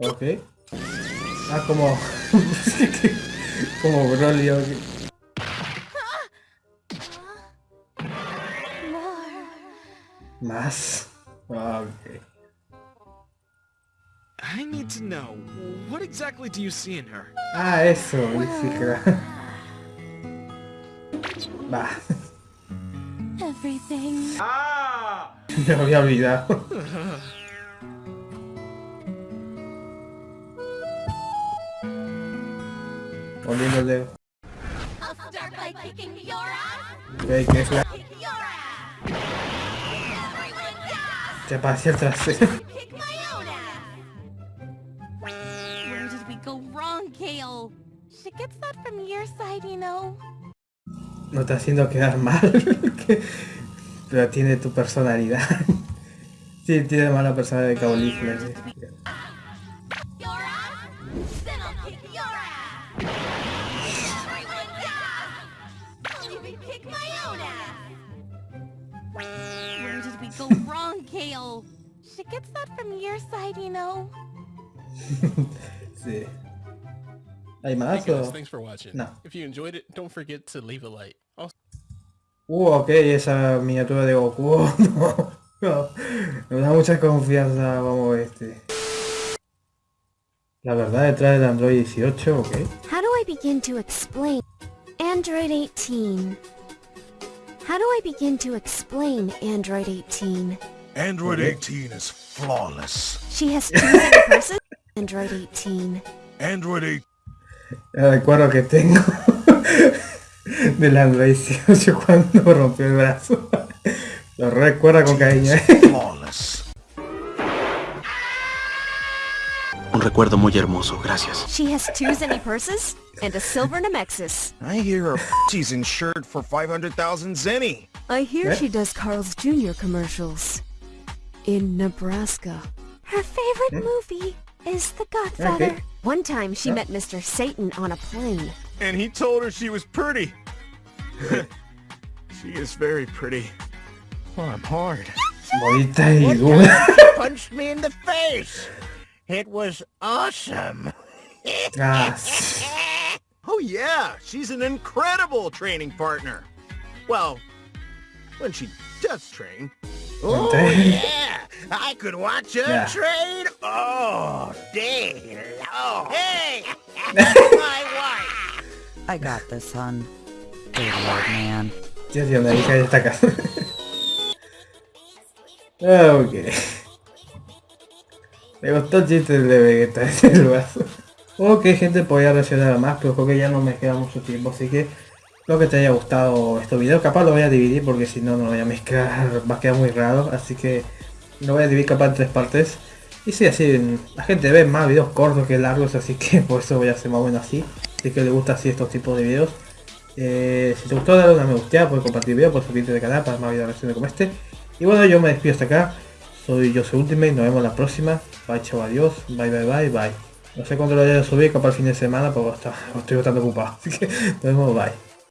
Ok. Ah, como... como Broly, ok. Más. Ah, ok. I need to know, what exactly do you see in her? Ah, eso, claro. Va, Everything. me había olvidado. Volviendo el dedo. Ok, que es la... Te pasé. No está haciendo quedar mal, pero tiene tu personalidad. sí, tiene mala personalidad de caulifla. Eh. Kick my own ass. Where did we go wrong, Kale? She gets that from your side, you know. Sí. ¿Hay Hey más guys, thanks for watching. No. If you enjoyed it, don't forget to leave a like. Also, Uh, ok, esa miniatura de Goku. No, no. Me da mucha confianza, vamos este. La verdad detrás del Android 18, ok. How do I begin to explain Android 18? How do I begin to explain Android 18? Android 18 is flawless. She has two different purses. Android 18. Android 18 El eh, recuerdo que tengo del Android 18 cuando rompió el brazo. Lo recuerda con cariño. Recuerdo muy hermoso, gracias. She has two Zenny purses and a silver Nemexis. I hear her she's insured for 500,000 zenny. I hear Yeah. she eh? does Carl's Jr. commercials. In Nebraska. Her favorite eh? movie is The Godfather. Okay. One time she Yeah. met Mr. Satan on a plane. And he told her she was pretty. Eh? she is very pretty. Well, I'm hard. Bonita y dura. punched me in the face. It was awesome. Sí. Oh yeah, she's an incredible training partner. Well, when she does train. Oh Entonces- yeah, I could watch her Yeah. train all day long. Hey, my wife. I got this, son. Good lord, man. Tío, tío, la hija ya está acá. Me gustó el chiste de Vegeta en el brazo. Ok, gente, podía reaccionar más, pero creo que ya no me queda mucho tiempo, así que espero que te haya gustado este video. Capaz lo voy a dividir porque si no, no lo voy a mezclar, va a quedar muy raro, así que lo voy a dividir capaz en tres partes. Y sí, así la gente ve más videos cortos que largos, así que por eso voy a hacer más o menos así. Así que le gusta así estos tipos de videos. Eh, si te gustó dale una me gusta, puedes compartir el video, puedes suscribirte al canal para más videos reacciones como este. Y bueno, yo me despido hasta acá. Soy yo soy Ultimate, nos vemos la próxima. Bye, chao, adiós. Bye, bye, bye, bye. No sé cuándo lo voy a subir, capaz el fin de semana, porque estoy bastante ocupado. Así que nos vemos, bye.